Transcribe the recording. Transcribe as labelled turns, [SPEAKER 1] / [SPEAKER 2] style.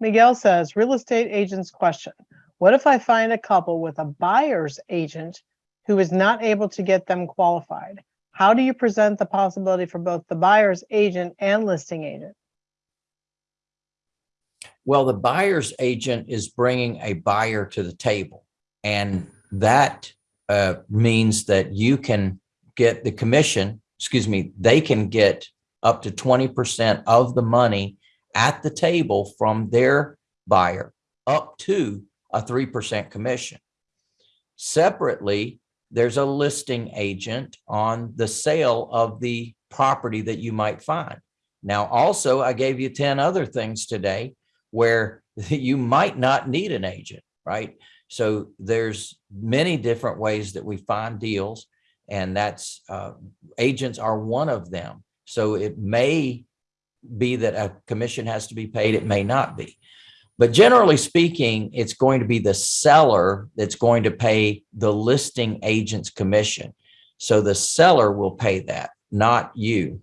[SPEAKER 1] Miguel says, real estate agent's question. What if I find a couple with a buyer's agent who is not able to get them qualified? How do you present the possibility for both the buyer's agent and listing agent?
[SPEAKER 2] Well, the buyer's agent is bringing a buyer to the table. And that uh, means that you can get the commission, excuse me, they can get up to 20% of the money at the table from their buyer up to a 3% commission. Separately, there's a listing agent on the sale of the property that you might find. Now, also, I gave you 10 other things today where you might not need an agent, right? So there's many different ways that we find deals and that's uh, agents are one of them. So it may be that a commission has to be paid. It may not be. But generally speaking, it's going to be the seller that's going to pay the listing agent's commission. So the seller will pay that, not you.